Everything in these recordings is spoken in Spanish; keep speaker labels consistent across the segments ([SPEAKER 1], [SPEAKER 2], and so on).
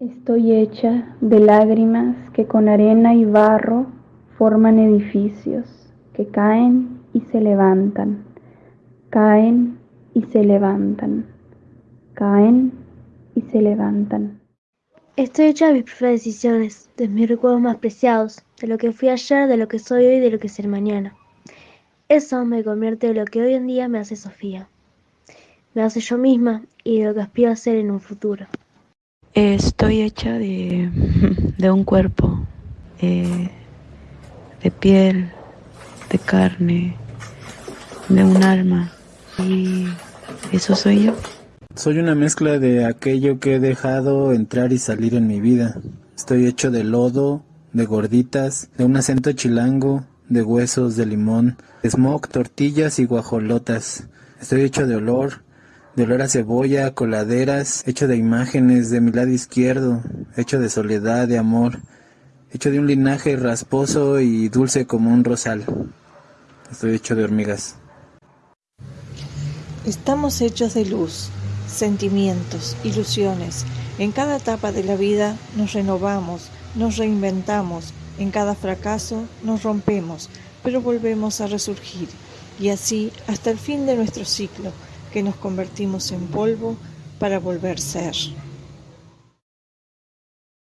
[SPEAKER 1] Estoy hecha de lágrimas que con arena y barro forman edificios que caen y se levantan, caen y se levantan, caen y se levantan.
[SPEAKER 2] Estoy hecha de mis propias decisiones, de mis recuerdos más preciados, de lo que fui ayer, de lo que soy hoy de lo que seré mañana. Eso me convierte en lo que hoy en día me hace Sofía. Me hace yo misma y de lo que aspiro a ser en un futuro.
[SPEAKER 3] Estoy hecha de, de un cuerpo, eh, de piel, de carne, de un alma. Y eso soy yo.
[SPEAKER 4] Soy una mezcla de aquello que he dejado entrar y salir en mi vida. Estoy hecho de lodo, de gorditas, de un acento chilango, de huesos de limón, smog, tortillas y guajolotas. Estoy hecho de olor, de olor a cebolla, coladeras, hecho de imágenes de mi lado izquierdo, hecho de soledad, de amor, hecho de un linaje rasposo y dulce como un rosal. Estoy hecho de hormigas.
[SPEAKER 5] Estamos hechos de luz, sentimientos, ilusiones. En cada etapa de la vida nos renovamos, nos reinventamos. En cada fracaso nos rompemos, pero volvemos a resurgir. Y así hasta el fin de nuestro ciclo, que nos convertimos en polvo para volver a ser.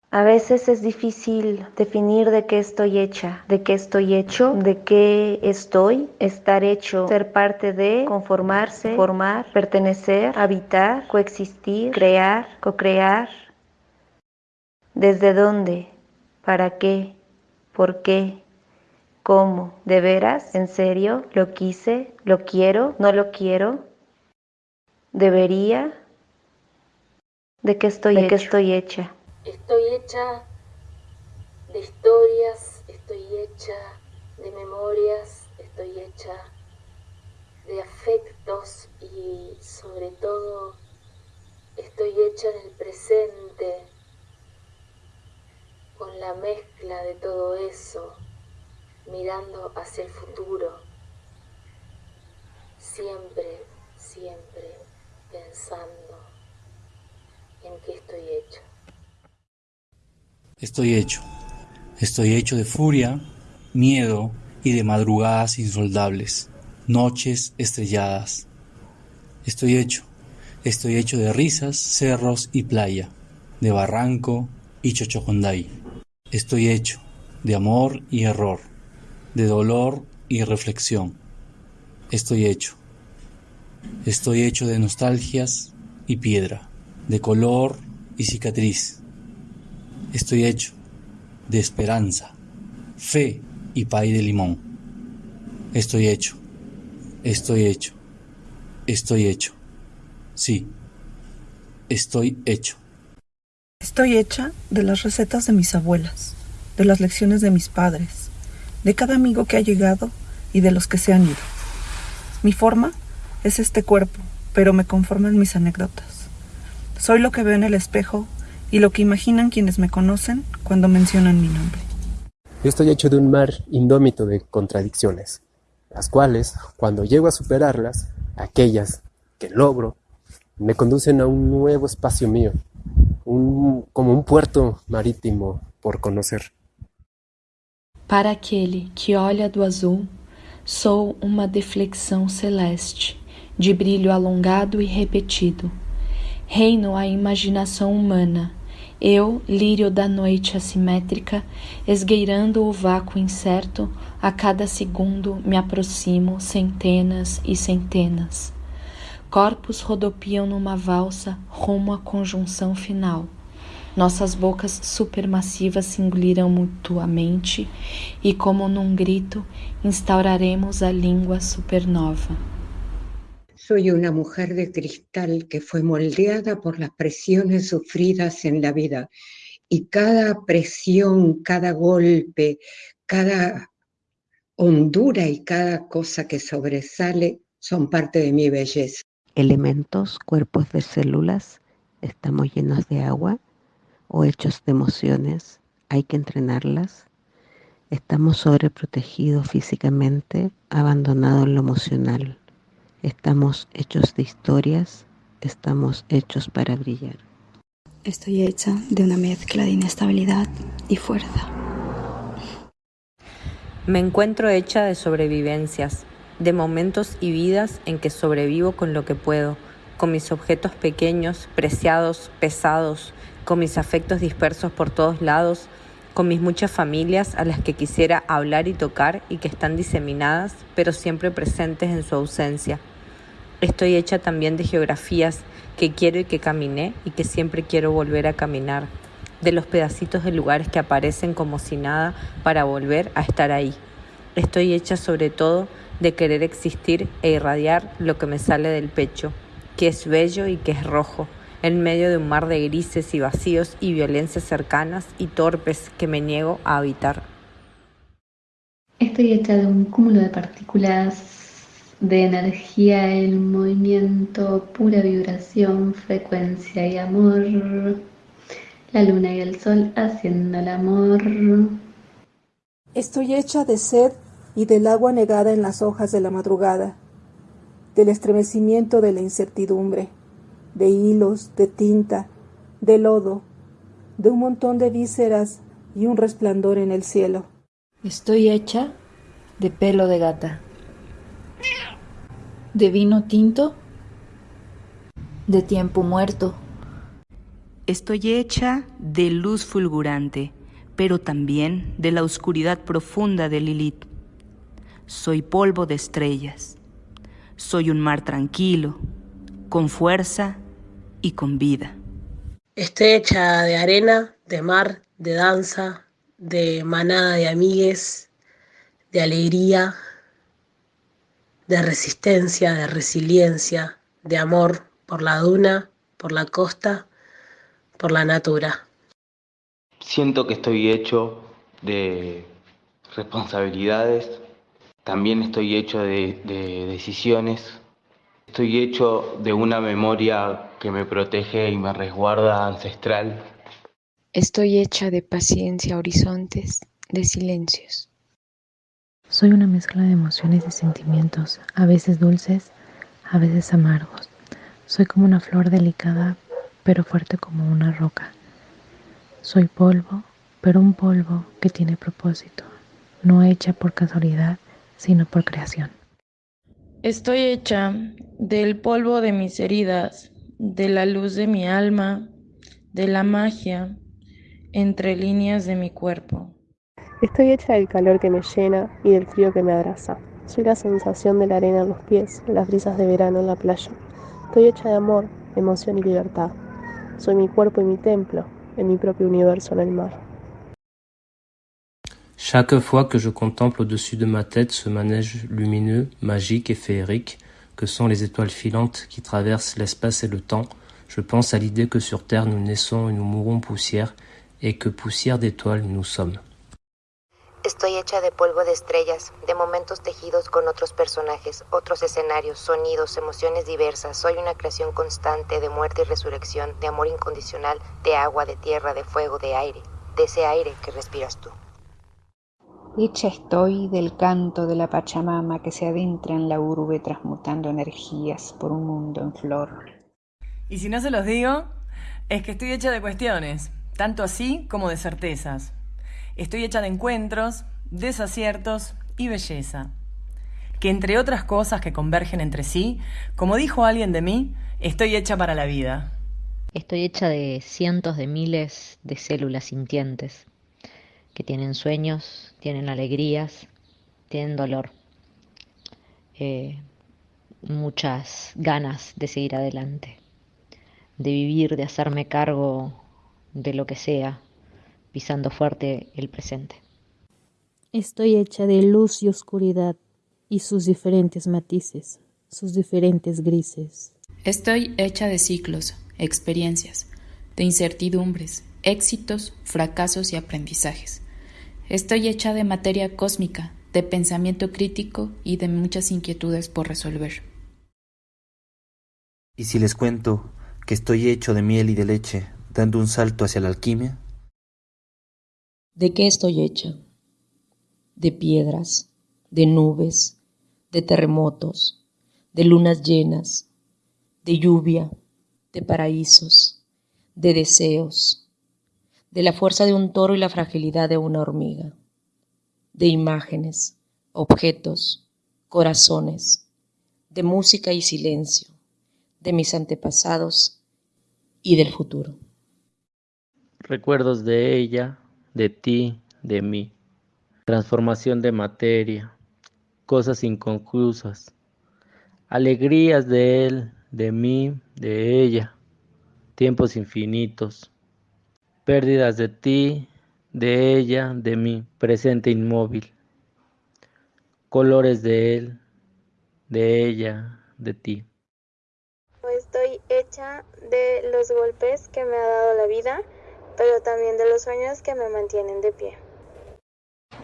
[SPEAKER 6] A veces es difícil definir de qué estoy hecha, de qué estoy hecho, de qué estoy, estar hecho, ser parte de, conformarse, formar, pertenecer, habitar, coexistir, crear, co-crear. ¿Desde dónde? ¿Para qué? ¿Por qué? ¿Cómo? ¿De veras? ¿En serio? ¿Lo quise? ¿Lo quiero? ¿No lo quiero? ¿Debería? ¿De qué estoy, ¿De qué estoy hecha?
[SPEAKER 7] Estoy hecha de historias, estoy hecha de memorias, estoy hecha de afectos y sobre todo estoy hecha en el presente con la mezcla de todo eso, mirando hacia el futuro, siempre, siempre pensando en qué estoy hecha.
[SPEAKER 8] Estoy hecho. Estoy hecho de furia, miedo y de madrugadas insondables, noches estrelladas. Estoy hecho. Estoy hecho de risas, cerros y playa, de barranco y chochoconday. Estoy hecho de amor y error, de dolor y reflexión. Estoy hecho. Estoy hecho de nostalgias y piedra, de color y cicatriz Estoy hecho de esperanza, fe y pay de limón. Estoy hecho, estoy hecho, estoy hecho. Sí, estoy hecho.
[SPEAKER 9] Estoy hecha de las recetas de mis abuelas, de las lecciones de mis padres, de cada amigo que ha llegado y de los que se han ido. Mi forma es este cuerpo, pero me conforman mis anécdotas. Soy lo que veo en el espejo y lo que imaginan quienes me conocen cuando mencionan mi nombre.
[SPEAKER 10] Yo estoy hecho de un mar indómito de contradicciones, las cuales, cuando llego a superarlas, aquellas que logro, me conducen a un nuevo espacio mío, un, como un puerto marítimo por conocer.
[SPEAKER 3] Para aquele que olha do azul, sou uma deflexão celeste, de brilho alongado e repetido. Reino a imaginação humana, eu, lírio da noite assimétrica, esgueirando o vácuo incerto, a cada segundo me aproximo centenas e centenas. Corpos rodopiam numa valsa rumo à conjunção final. Nossas bocas supermassivas se engoliram mutuamente e, como num grito, instauraremos a língua supernova.
[SPEAKER 11] Soy una mujer de cristal que fue moldeada por las presiones sufridas en la vida y cada presión, cada golpe, cada hondura y cada cosa que sobresale son parte de mi belleza.
[SPEAKER 12] Elementos, cuerpos de células, estamos llenos de agua o hechos de emociones, hay que entrenarlas. Estamos sobreprotegidos físicamente, abandonados en lo emocional Estamos hechos de historias, estamos hechos para brillar.
[SPEAKER 13] Estoy hecha de una mezcla de inestabilidad y fuerza.
[SPEAKER 14] Me encuentro hecha de sobrevivencias, de momentos y vidas en que sobrevivo con lo que puedo, con mis objetos pequeños, preciados, pesados, con mis afectos dispersos por todos lados, con mis muchas familias a las que quisiera hablar y tocar y que están diseminadas, pero siempre presentes en su ausencia. Estoy hecha también de geografías que quiero y que caminé y que siempre quiero volver a caminar, de los pedacitos de lugares que aparecen como si nada para volver a estar ahí. Estoy hecha sobre todo de querer existir e irradiar lo que me sale del pecho, que es bello y que es rojo, en medio de un mar de grises y vacíos y violencias cercanas y torpes que me niego a habitar.
[SPEAKER 15] Estoy hecha de un cúmulo de partículas de energía, el movimiento, pura vibración, frecuencia y amor. La luna y el sol haciendo el amor.
[SPEAKER 16] Estoy hecha de sed y del agua negada en las hojas de la madrugada, del estremecimiento de la incertidumbre de hilos, de tinta, de lodo, de un montón de vísceras y un resplandor en el cielo.
[SPEAKER 17] Estoy hecha de pelo de gata, de vino tinto, de tiempo muerto.
[SPEAKER 18] Estoy hecha de luz fulgurante, pero también de la oscuridad profunda de Lilith. Soy polvo de estrellas. Soy un mar tranquilo, con fuerza y con vida.
[SPEAKER 2] Estoy hecha de arena, de mar, de danza, de manada de amigues, de alegría, de resistencia, de resiliencia, de amor por la duna, por la costa, por la natura.
[SPEAKER 19] Siento que estoy hecho de responsabilidades, también estoy hecho de, de decisiones Estoy hecho de una memoria que me protege y me resguarda ancestral.
[SPEAKER 20] Estoy hecha de paciencia, horizontes, de silencios.
[SPEAKER 21] Soy una mezcla de emociones y sentimientos, a veces dulces, a veces amargos. Soy como una flor delicada, pero fuerte como una roca. Soy polvo, pero un polvo que tiene propósito, no hecha por casualidad, sino por creación.
[SPEAKER 22] Estoy hecha del polvo de mis heridas, de la luz de mi alma, de la magia entre líneas de mi cuerpo.
[SPEAKER 7] Estoy hecha del calor que me llena y del frío que me abraza. Soy la sensación de la arena en los pies, las brisas de verano en la playa. Estoy hecha de amor, emoción y libertad. Soy mi cuerpo y mi templo, en mi propio universo en el mar.
[SPEAKER 23] Chaque fois que je contemple au-dessus de ma tête ce manège lumineux, magique et féerique que sont les étoiles filantes qui traversent l'espace et le temps, je pense à l'idée que sur Terre nous naissons et nous mourons poussière, et que poussière d'étoiles nous sommes.
[SPEAKER 24] Estoy hecha de polvo de estrellas, de momentos tejidos con otros personajes, otros escenarios, sonidos, emociones diversas. Soy una creación constante de muerte y resurrección, de amor incondicional, de agua, de tierra, de fuego, de aire, de ese aire que respiras tú.
[SPEAKER 25] Hecha estoy del canto de la Pachamama que se adentra en la urbe transmutando energías por un mundo en flor.
[SPEAKER 26] Y si no se los digo, es que estoy hecha de cuestiones, tanto así como de certezas. Estoy hecha de encuentros, desaciertos y belleza. Que entre otras cosas que convergen entre sí, como dijo alguien de mí, estoy hecha para la vida.
[SPEAKER 27] Estoy hecha de cientos de miles de células sintientes que tienen sueños, tienen alegrías, tienen dolor, eh, muchas ganas de seguir adelante, de vivir, de hacerme cargo de lo que sea, pisando fuerte el presente.
[SPEAKER 21] Estoy hecha de luz y oscuridad y sus diferentes matices, sus diferentes grises.
[SPEAKER 17] Estoy hecha de ciclos, experiencias, de incertidumbres, éxitos, fracasos y aprendizajes Estoy hecha de materia cósmica, de pensamiento crítico y de muchas inquietudes por resolver.
[SPEAKER 8] ¿Y si les cuento que estoy hecho de miel y de leche, dando un salto hacia la alquimia?
[SPEAKER 28] ¿De qué estoy hecha? De piedras, de nubes, de terremotos, de lunas llenas, de lluvia, de paraísos, de deseos, de la fuerza de un toro y la fragilidad de una hormiga, de imágenes, objetos, corazones, de música y silencio, de mis antepasados y del futuro.
[SPEAKER 29] Recuerdos de ella, de ti, de mí. Transformación de materia, cosas inconclusas. Alegrías de él, de mí, de ella. Tiempos infinitos. Pérdidas de ti, de ella, de mí. Presente inmóvil. Colores de él, de ella, de ti.
[SPEAKER 30] Estoy hecha de los golpes que me ha dado la vida, pero también de los sueños que me mantienen de pie.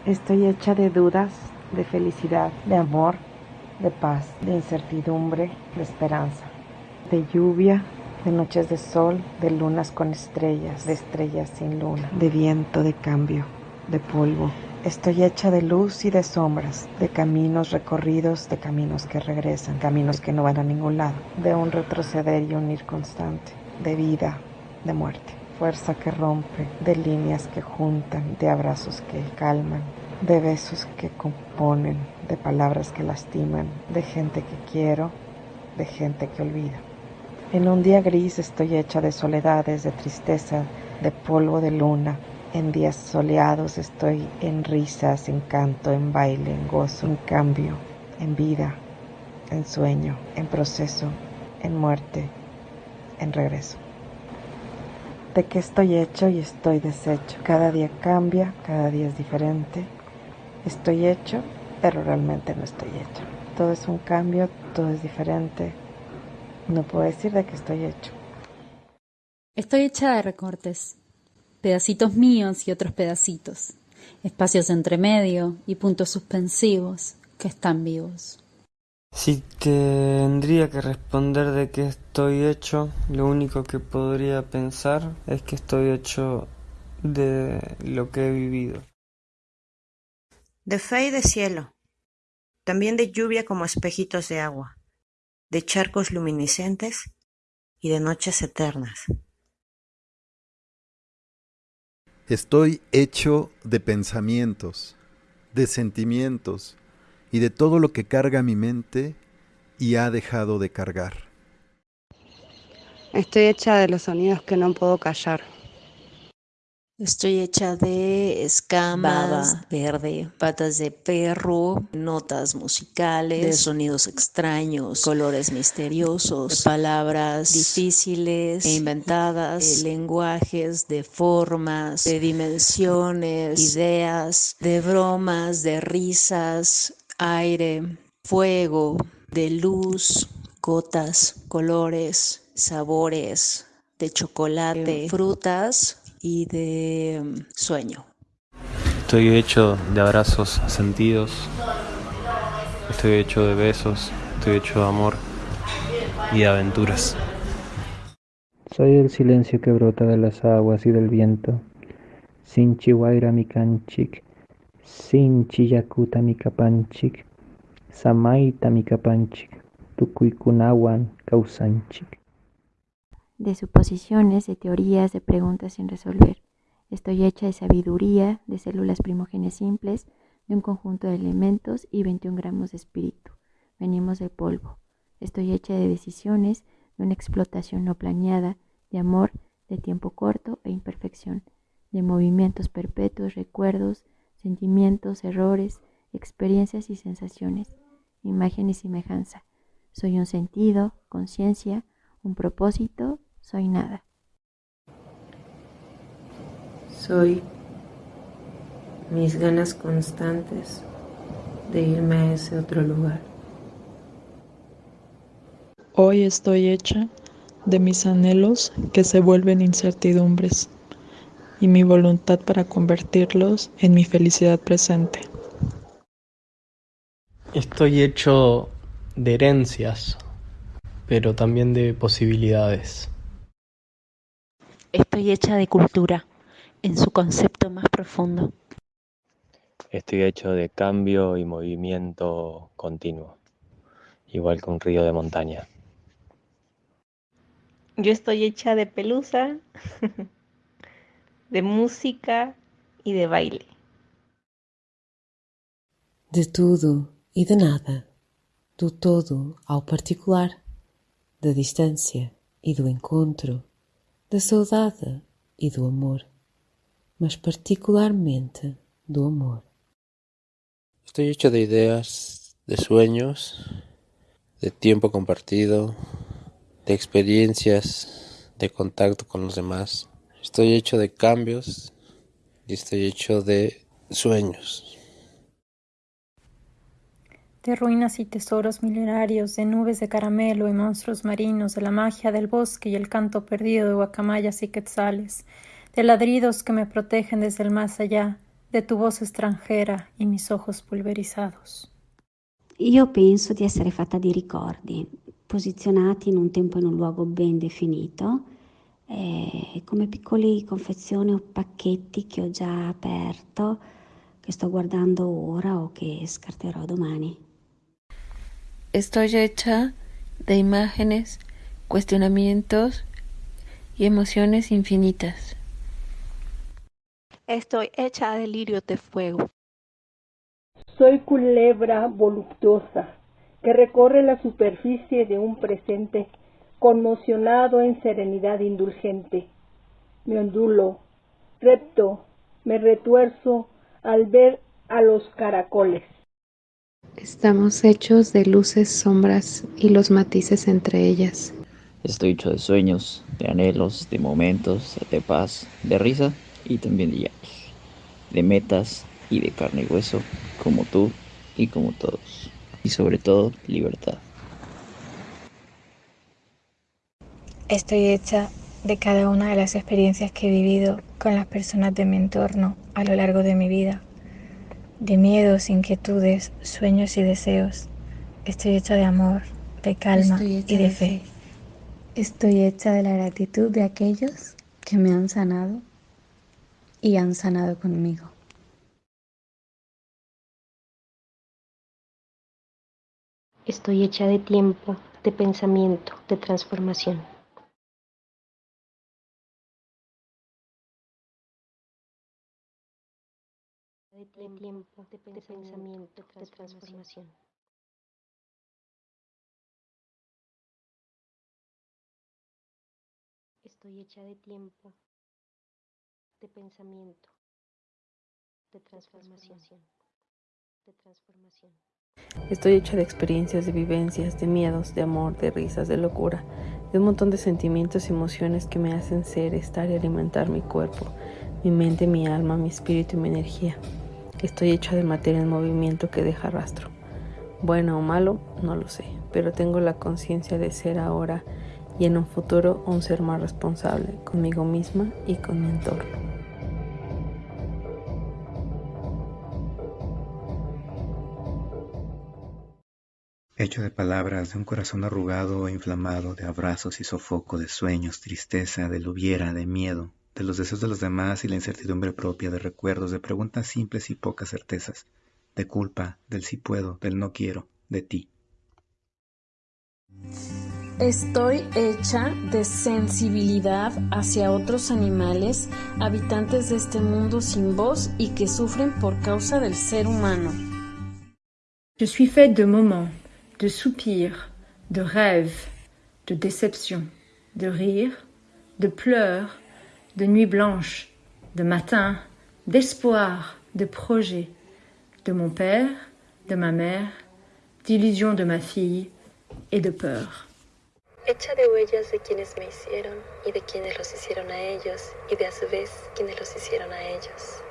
[SPEAKER 9] Estoy hecha de dudas, de felicidad, de amor, de paz, de incertidumbre, de esperanza, de lluvia, de noches de sol, de lunas con estrellas, de estrellas sin luna, de viento, de cambio, de polvo. Estoy hecha de luz y de sombras, de caminos recorridos, de caminos que regresan, caminos que no van a ningún lado, de un retroceder y un ir constante, de vida, de muerte, fuerza que rompe, de líneas que juntan, de abrazos que calman, de besos que componen, de palabras que lastiman, de gente que quiero, de gente que olvida. En un día gris estoy hecha de soledades, de tristeza, de polvo de luna, en días soleados estoy en risas, en canto, en baile, en gozo, en cambio, en vida, en sueño, en proceso, en muerte, en regreso. ¿De qué estoy hecho y estoy deshecho? Cada día cambia, cada día es diferente. Estoy hecho, pero realmente no estoy hecho. Todo es un cambio, todo es diferente. No puedo decir de qué estoy hecho.
[SPEAKER 31] Estoy hecha de recortes, pedacitos míos y otros pedacitos, espacios entre medio y puntos suspensivos que están vivos.
[SPEAKER 32] Si tendría que responder de qué estoy hecho, lo único que podría pensar es que estoy hecho de lo que he vivido.
[SPEAKER 24] De fe y de cielo, también de lluvia como espejitos de agua, de charcos luminiscentes y de noches eternas.
[SPEAKER 33] Estoy hecho de pensamientos, de sentimientos y de todo lo que carga mi mente y ha dejado de cargar.
[SPEAKER 34] Estoy hecha de los sonidos que no puedo callar.
[SPEAKER 35] Estoy hecha de escamas,
[SPEAKER 36] Baba verde, patas de perro, notas musicales,
[SPEAKER 35] de sonidos extraños,
[SPEAKER 36] colores misteriosos,
[SPEAKER 35] de palabras
[SPEAKER 36] difíciles
[SPEAKER 35] e inventadas,
[SPEAKER 36] de lenguajes, de formas,
[SPEAKER 35] de dimensiones,
[SPEAKER 36] ideas,
[SPEAKER 35] de bromas, de risas,
[SPEAKER 36] aire,
[SPEAKER 35] fuego,
[SPEAKER 36] de luz,
[SPEAKER 35] gotas,
[SPEAKER 36] colores, sabores, de chocolate,
[SPEAKER 35] de frutas
[SPEAKER 36] y de mm, sueño.
[SPEAKER 29] Estoy hecho de abrazos sentidos, estoy hecho de besos, estoy hecho de amor y de aventuras.
[SPEAKER 37] Soy el silencio que brota de las aguas y del viento. Sin chihuahua mi canchic, sin chiyakuta mi capanchic, samaita mi capanchic, tucuicunawan causanchic
[SPEAKER 38] de suposiciones, de teorías, de preguntas sin resolver. Estoy hecha de sabiduría, de células primogéneas simples, de un conjunto de elementos y 21 gramos de espíritu. Venimos del polvo. Estoy hecha de decisiones, de una explotación no planeada, de amor, de tiempo corto e imperfección, de movimientos perpetuos, recuerdos, sentimientos, errores, experiencias y sensaciones, imagen y semejanza. Soy un sentido, conciencia, un propósito soy nada.
[SPEAKER 39] Soy mis ganas constantes de irme a ese otro lugar.
[SPEAKER 40] Hoy estoy hecha de mis anhelos que se vuelven incertidumbres y mi voluntad para convertirlos en mi felicidad presente.
[SPEAKER 29] Estoy hecho de herencias, pero también de posibilidades.
[SPEAKER 27] Estoy hecha de cultura, en su concepto más profundo.
[SPEAKER 29] Estoy hecho de cambio y movimiento continuo.
[SPEAKER 41] igual que un río de montaña.
[SPEAKER 42] Yo estoy hecha de pelusa, de música y de baile.
[SPEAKER 28] De tudo e de nada, do todo ao particular, da distância e do encontro, da saudade e do amor, mas particularmente do amor.
[SPEAKER 10] Estoy hecho de ideas, de sueños, de tiempo compartido, de experiencias, de contacto con los demás. Estoy hecho de cambios y estoy hecho de sueños.
[SPEAKER 43] De ruinas y tesoros milenarios, de nubes de caramelo y monstruos marinos, de la magia del bosque y el canto perdido de guacamayas y quetzales, de ladridos que me protegen desde el más allá, de tu voz extranjera y mis ojos pulverizados.
[SPEAKER 44] Io penso di essere fatta di ricordi, posizionati in un tempo e in un luogo ben definito, eh, come piccoli confezioni o pacchetti che ho già aperto, che sto guardando ora o che scarterò domani.
[SPEAKER 16] Estoy hecha de imágenes, cuestionamientos y emociones infinitas.
[SPEAKER 17] Estoy hecha de lirios de fuego.
[SPEAKER 7] Soy culebra voluptuosa que recorre la superficie de un presente conmocionado en serenidad indulgente. Me ondulo, repto, me retuerzo al ver a los caracoles.
[SPEAKER 45] Estamos hechos de luces, sombras y los matices entre ellas.
[SPEAKER 46] Estoy hecho de sueños, de anhelos, de momentos, de paz, de risa y también de llantos, de metas y de carne y hueso, como tú y como todos, y sobre todo libertad.
[SPEAKER 43] Estoy hecha de cada una de las experiencias que he vivido con las personas de mi entorno a lo largo de mi vida, de miedos, inquietudes, sueños y deseos. Estoy hecha de amor, de calma y de fe.
[SPEAKER 21] Estoy hecha de la gratitud de aquellos que me han sanado y han sanado conmigo.
[SPEAKER 25] Estoy hecha de tiempo, de pensamiento, de transformación. De tiempo, de pensamiento, de transformación. Estoy hecha de tiempo, de pensamiento, de transformación, de transformación.
[SPEAKER 16] Estoy hecha de experiencias, de vivencias, de miedos, de amor, de risas, de locura, de un montón de sentimientos y emociones que me hacen ser, estar y alimentar mi cuerpo, mi mente, mi alma, mi espíritu y mi energía. Estoy hecha de materia en movimiento que deja rastro. Bueno o malo, no lo sé, pero tengo la conciencia de ser ahora y en un futuro un ser más responsable conmigo misma y con mi entorno.
[SPEAKER 47] hecho de palabras, de un corazón arrugado e inflamado, de abrazos y sofoco, de sueños, tristeza, de hubiera, de miedo, de los deseos de los demás y la incertidumbre propia, de recuerdos, de preguntas simples y pocas certezas, de culpa, del sí puedo, del no quiero, de ti.
[SPEAKER 43] Estoy hecha de sensibilidad hacia otros animales, habitantes de este mundo sin voz y que sufren por causa del ser humano.
[SPEAKER 48] Je suis faite de moments, de soupirs, de rêves, de déceptions, de rires, de pleurs, de nuits blanches, de matins, d'espoir, de projets, de mon père, de ma mère, d'illusions de ma fille et de peur.
[SPEAKER 49] Hecha de huellas de quienes me hicieron y de quienes los hicieron a ellos y de a su vez quienes los hicieron a ellos.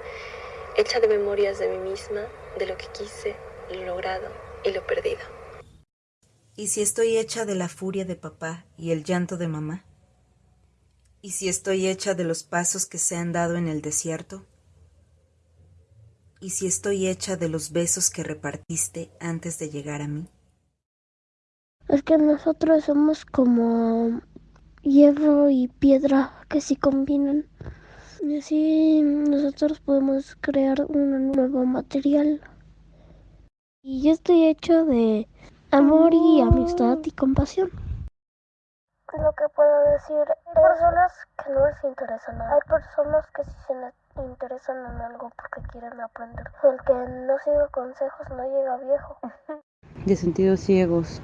[SPEAKER 49] Hecha de memorias de mí misma, de lo que quise, lo logrado y lo perdido.
[SPEAKER 50] ¿Y si estoy hecha de la furia de papá y el llanto de mamá? ¿Y si estoy hecha de los pasos que se han dado en el desierto? ¿Y si estoy hecha de los besos que repartiste antes de llegar a mí?
[SPEAKER 51] Es que nosotros somos como hierro y piedra que se combinan. Y así nosotros podemos crear un nuevo material. Y yo estoy hecho de amor y amistad y compasión. Lo que puedo decir, hay personas que no les interesa nada, hay personas que sí se interesan en algo porque quieren aprender. El que no sigue consejos no llega viejo.
[SPEAKER 50] De sentidos ciegos,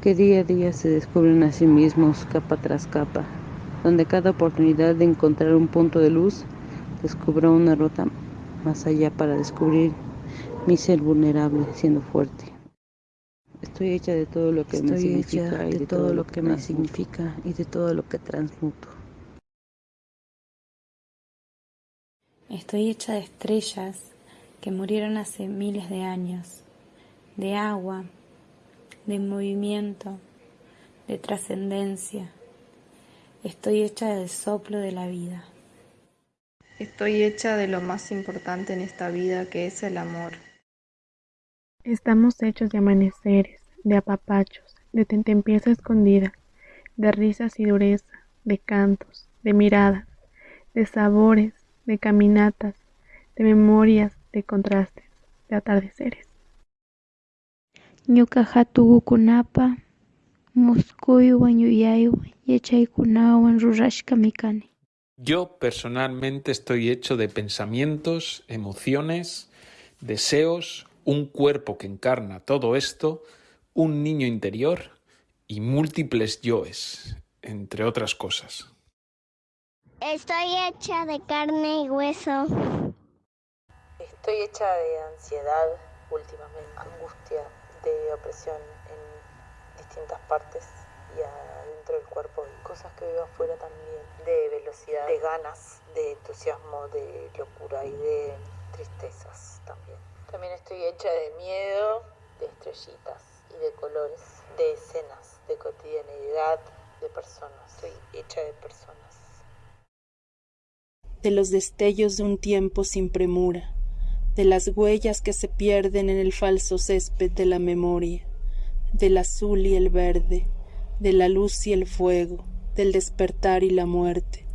[SPEAKER 50] que día a día se descubren a sí mismos capa tras capa, donde cada oportunidad de encontrar un punto de luz descubra una ruta más allá para descubrir mi ser vulnerable siendo fuerte. Estoy hecha de todo lo que me significa y de, todo, lo que me significa y de todo lo que transmuto.
[SPEAKER 21] Estoy hecha de estrellas que murieron hace miles de años, de agua, de movimiento, de trascendencia. Estoy hecha del soplo de la vida.
[SPEAKER 52] Estoy hecha de lo más importante en esta vida que es el amor.
[SPEAKER 17] Estamos hechos de amaneceres, de apapachos, de tentempieza escondida, de risas y dureza, de cantos, de miradas, de sabores, de caminatas, de memorias, de contrastes, de atardeceres.
[SPEAKER 51] Muskuywan yuyaywan yachaykunawan.
[SPEAKER 53] Yo personalmente estoy hecho de pensamientos, emociones, deseos, un cuerpo que encarna todo esto, un niño interior y múltiples yoes, entre otras cosas.
[SPEAKER 51] Estoy hecha de carne y hueso.
[SPEAKER 54] Estoy hecha de ansiedad últimamente, angustia, de opresión en distintas partes y adentro del cuerpo y cosas que veo afuera también, de velocidad, de ganas, de entusiasmo, de locura y de tristezas también. También estoy hecha de miedo, de estrellitas de colores, de escenas, de cotidianidad, de personas. Estoy hecha de personas.
[SPEAKER 16] De los destellos de un tiempo sin premura, de las huellas que se pierden en el falso césped de la memoria, del azul y el verde, de la luz y el fuego, del despertar y la muerte,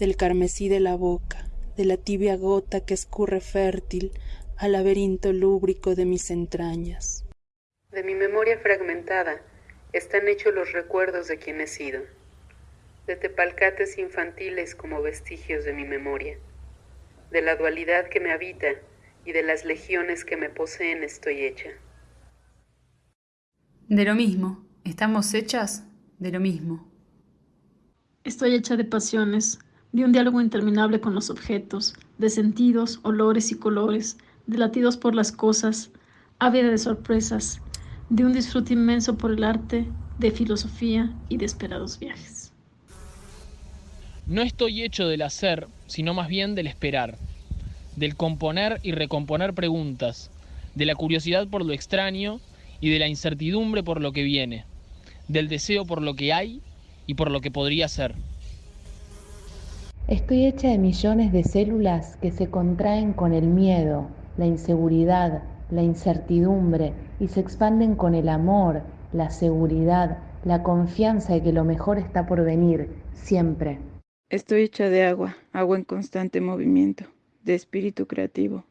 [SPEAKER 16] del carmesí de la boca, de la tibia gota que escurre fértil al laberinto lúbrico de mis entrañas.
[SPEAKER 55] De mi memoria fragmentada están hechos los recuerdos de quien he sido, de tepalcates infantiles como vestigios de mi memoria, de la dualidad que me habita y de las legiones que me poseen estoy hecha.
[SPEAKER 56] De lo mismo, estamos hechas de lo mismo.
[SPEAKER 7] Estoy hecha de pasiones, de un diálogo interminable con los objetos, de sentidos, olores y colores, de latidos por las cosas, ávida de sorpresas, de un disfrute inmenso por el arte, de filosofía y de esperados viajes.
[SPEAKER 57] No estoy hecho del hacer, sino más bien del esperar, del componer y recomponer preguntas, de la curiosidad por lo extraño y de la incertidumbre por lo que viene, del deseo por lo que hay y por lo que podría ser.
[SPEAKER 3] Estoy hecha de millones de células que se contraen con el miedo, la inseguridad, la incertidumbre y se expanden con el amor, la seguridad, la confianza de que lo mejor está por venir, siempre.
[SPEAKER 58] Estoy hecha de agua, agua en constante movimiento, de espíritu creativo,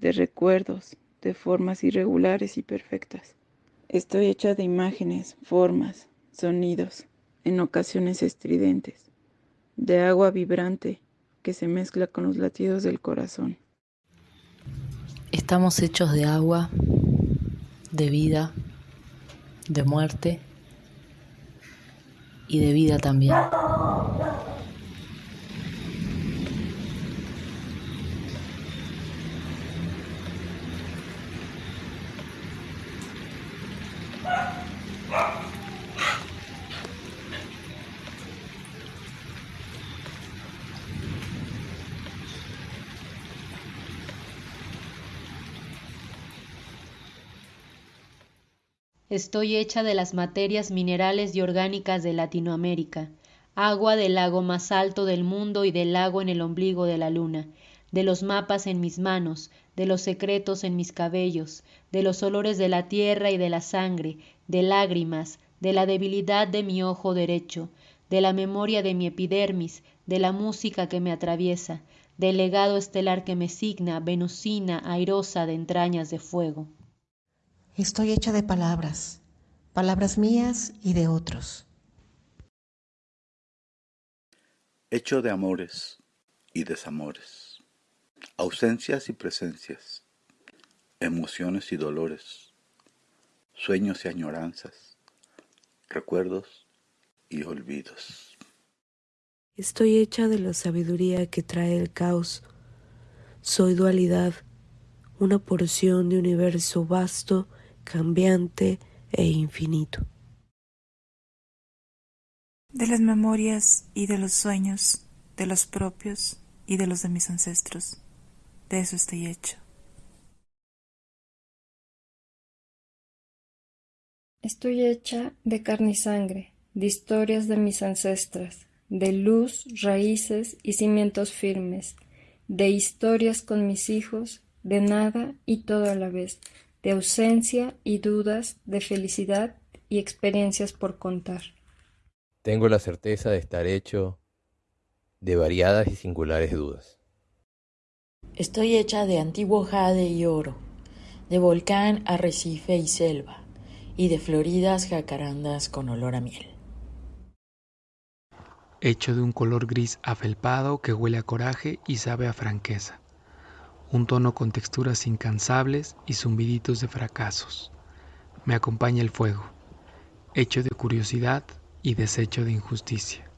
[SPEAKER 58] de recuerdos, de formas irregulares y perfectas. Estoy hecha de imágenes, formas, sonidos, en ocasiones estridentes, de agua vibrante que se mezcla con los latidos del corazón.
[SPEAKER 59] Estamos hechos de agua, de vida, de muerte y de vida también.
[SPEAKER 25] Estoy hecha de las materias minerales y orgánicas de Latinoamérica, agua del lago más alto del mundo y del lago en el ombligo de la luna, de los mapas en mis manos, de los secretos en mis cabellos, de los olores de la tierra y de la sangre, de lágrimas, de la debilidad de mi ojo derecho, de la memoria de mi epidermis, de la música que me atraviesa, del legado estelar que me signa, venusina, airosa de entrañas de fuego.
[SPEAKER 60] Estoy hecha de palabras,
[SPEAKER 61] palabras mías y de otros.
[SPEAKER 62] Hecho de amores y desamores, ausencias y presencias, emociones y dolores, sueños y añoranzas, recuerdos y olvidos.
[SPEAKER 63] Estoy hecha de la sabiduría que trae el caos. Soy dualidad, una porción de universo vasto, cambiante e infinito.
[SPEAKER 64] De las memorias y de los sueños, de los propios y de los de mis ancestros. De eso estoy hecho.
[SPEAKER 7] Estoy hecha de carne y sangre, de historias de mis ancestras, de luz, raíces y cimientos firmes, de historias con mis hijos, de nada y todo a la vez, de ausencia y dudas, de felicidad y experiencias por contar.
[SPEAKER 50] Tengo la certeza de estar hecho de variadas y singulares dudas.
[SPEAKER 36] Estoy hecha de antiguo jade y oro, de volcán, arrecife y selva, y de floridas jacarandas con olor a miel.
[SPEAKER 65] Hecho de un color gris afelpado que huele a coraje y sabe a franqueza. Un tono con texturas incansables y zumbiditos de fracasos. Me acompaña el fuego, hecho de curiosidad y desecho de injusticia.